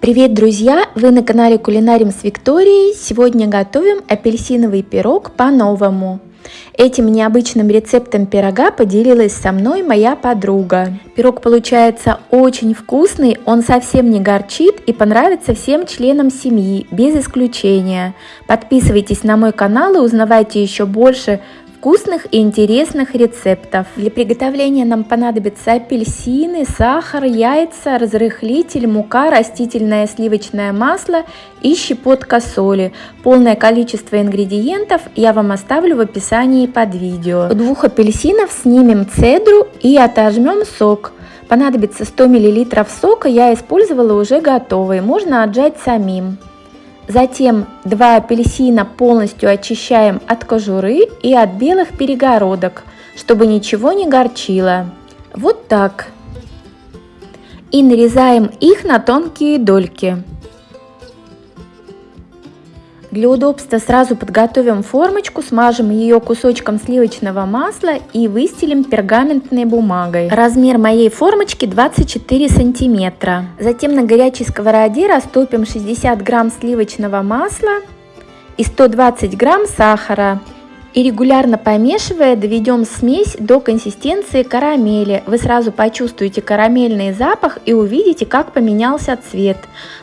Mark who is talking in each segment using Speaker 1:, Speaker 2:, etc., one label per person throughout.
Speaker 1: Привет, друзья! Вы на канале Кулинарим с Викторией. Сегодня готовим апельсиновый пирог по-новому. Этим необычным рецептом пирога поделилась со мной моя подруга. Пирог получается очень вкусный, он совсем не горчит и понравится всем членам семьи, без исключения. Подписывайтесь на мой канал и узнавайте еще больше вкусных и интересных рецептов. Для приготовления нам понадобятся апельсины, сахар, яйца, разрыхлитель, мука, растительное сливочное масло и щепотка соли. Полное количество ингредиентов я вам оставлю в описании под видео. У двух апельсинов снимем цедру и отожмем сок. Понадобится 100 мл сока, я использовала уже готовый, можно отжать самим. Затем два апельсина полностью очищаем от кожуры и от белых перегородок, чтобы ничего не горчило. Вот так. И нарезаем их на тонкие дольки. Для удобства сразу подготовим формочку, смажем ее кусочком сливочного масла и выстелим пергаментной бумагой. Размер моей формочки 24 сантиметра. Затем на горячей сковороде растопим 60 грамм сливочного масла и 120 грамм сахара. И регулярно помешивая, доведем смесь до консистенции карамели. Вы сразу почувствуете карамельный запах и увидите, как поменялся цвет.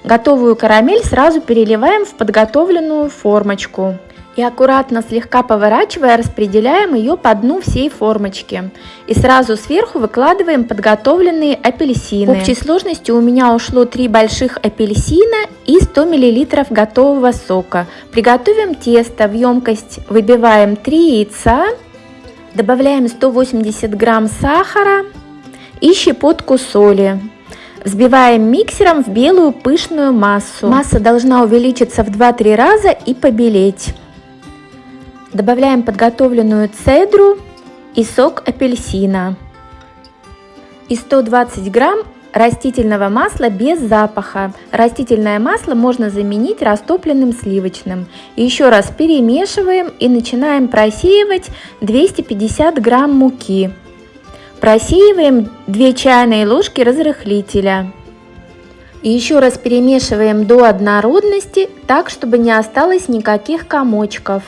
Speaker 1: Готовую карамель сразу переливаем в подготовленную формочку и аккуратно слегка поворачивая распределяем ее по дну всей формочки. И сразу сверху выкладываем подготовленные апельсины. В общей сложности у меня ушло 3 больших апельсина и 100 мл готового сока. Приготовим тесто в емкость, выбиваем 3 яйца, добавляем 180 грамм сахара и щепотку соли. Взбиваем миксером в белую пышную массу. Масса должна увеличиться в 2-3 раза и побелеть. Добавляем подготовленную цедру и сок апельсина. И 120 грамм растительного масла без запаха. Растительное масло можно заменить растопленным сливочным. Еще раз перемешиваем и начинаем просеивать 250 грамм муки. Просеиваем 2 чайные ложки разрыхлителя. И еще раз перемешиваем до однородности, так чтобы не осталось никаких комочков.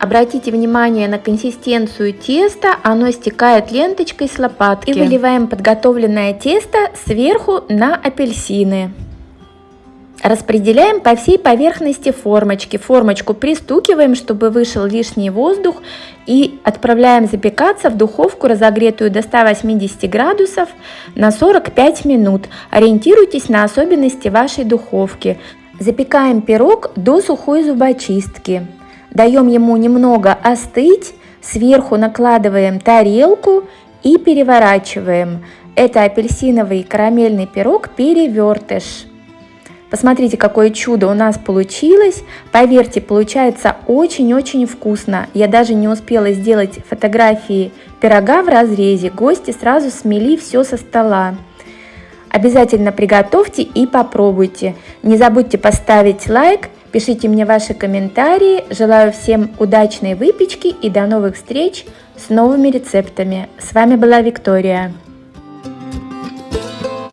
Speaker 1: Обратите внимание на консистенцию теста, оно стекает ленточкой с лопатки. И выливаем подготовленное тесто сверху на апельсины. Распределяем по всей поверхности формочки. Формочку пристукиваем, чтобы вышел лишний воздух и отправляем запекаться в духовку, разогретую до 180 градусов на 45 минут. Ориентируйтесь на особенности вашей духовки. Запекаем пирог до сухой зубочистки. Даем ему немного остыть, сверху накладываем тарелку и переворачиваем. Это апельсиновый карамельный пирог перевертыш. Посмотрите, какое чудо у нас получилось. Поверьте, получается очень-очень вкусно. Я даже не успела сделать фотографии пирога в разрезе. Гости сразу смели все со стола. Обязательно приготовьте и попробуйте. Не забудьте поставить лайк Пишите мне ваши комментарии. Желаю всем удачной выпечки и до новых встреч с новыми рецептами. С вами была Виктория.